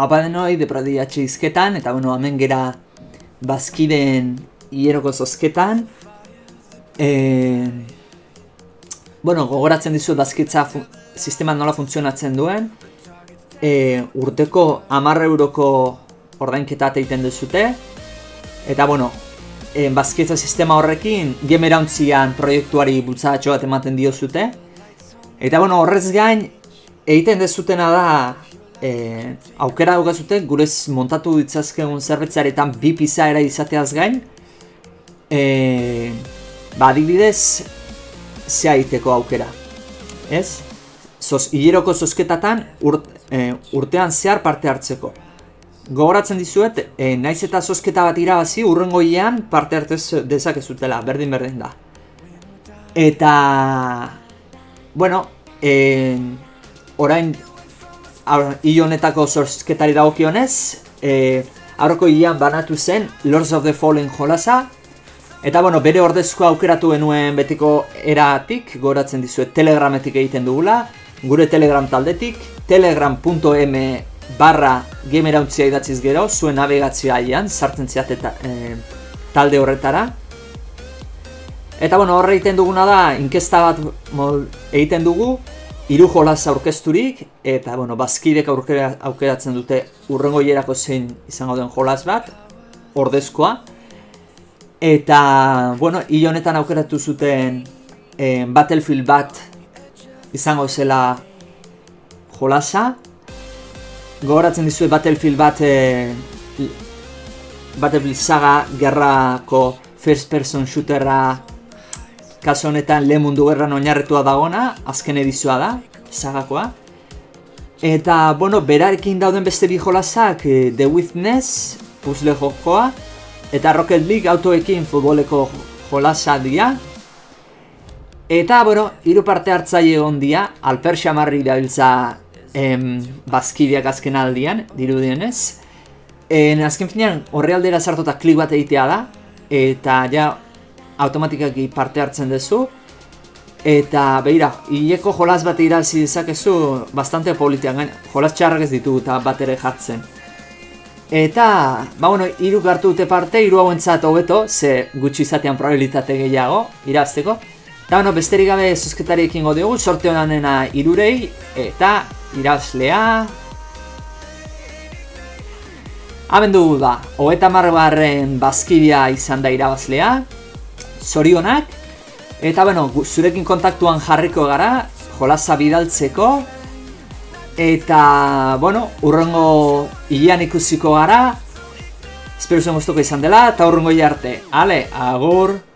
Haupa denoi, izketan, eta bueno, hemen gera bazkiden hieroko zozketan. E... Bueno, gogoratzen dizuet bazkitza sistema nola funtzionatzen duen. E, urteko amarre euroko ordainketa egiten duzute. Eta bueno, e, bazkitza sistema horrekin gemerauntzian proiektuari bultzatxo bat ematen diozute. Eta bueno, horrez gain, egiten dezutena da e, aukera daukazute gurez montatu ditzazkegun zerbitzaretan bi pizaera izateaz gain. E, ba adibidez ze aiteko aukera ez? Zoz, hileroko zozketatan e, urtean zehar parte hartzeko. Gogoratzen dizuet, e, naiz eta zozketa bat irabazi urrengoian parte hartez dezakezutela, berdin berdin da. Eta bueno e, orain honetako zorzketari dagokionez, e, aurroko hilean banatu zen Lords of the Fallen jolasa, eta bueno, bere ordezko aukeratu genuen betiko eratik, goratzen dizuet telegrametik egiten dugula, gure telegram taldetik, telegram.m barra gamerauntzia idatziz gero, zuen navigatzioa aian, sartzen ziat eta e, talde horretara. Eta bueno, horre egiten duguna da, inkesta bat mol, egiten dugu, hiru jolas aurkezturik eta bueno, bazkidek aurkera, aukeratzen dute urrengo hierako zein izango den jolas bat, ordezkoa. Eta, bueno, hil honetan aukeratu zuten eh, Battlefield bat izango zela jolasa. Gogoratzen dizue Battlefield bat eh, Battlefield saga gerrako first person shooterra kaso honetan lehen mundu gerran oinarretua dagona, azken edizioa da, sagakoa. Eta, bueno, berarekin dauden beste bi jolasak, eh, The Witness, puzzle jokoa, eta Rocket League autoekin futboleko jolasa dira. Eta, bueno, hiru parte hartzaile egon dira, Alper Xamarri dabiltza em, bazkideak azken aldian, dirudienez. En azken finean, horre aldera sartuta klik bat egitea da, eta ja automatikaki parte hartzen duzu. Eta, behira, hileko jolas bat irazi dezakezu bastante politian gain, jolas txarrak ez ditu eta bat ere jartzen. Eta, ba bueno, hiru hartu dute parte, hiru hauentzat hobeto, ze gutxi izatean probabilitate gehiago, irazteko. Eta, bueno, besterik gabe zuzketari ekin dugu, sorte honanena irurei, eta irazlea... Haben dugu da, hogeta margarren bazkidea izan da irabazlea, zorionak. Eta bueno, zurekin kontaktuan jarriko gara, jolasa bidaltzeko. Eta, bueno, urrengo hilean ikusiko gara. Espero zen guztuko izan dela, eta urrengo arte. Ale, agur!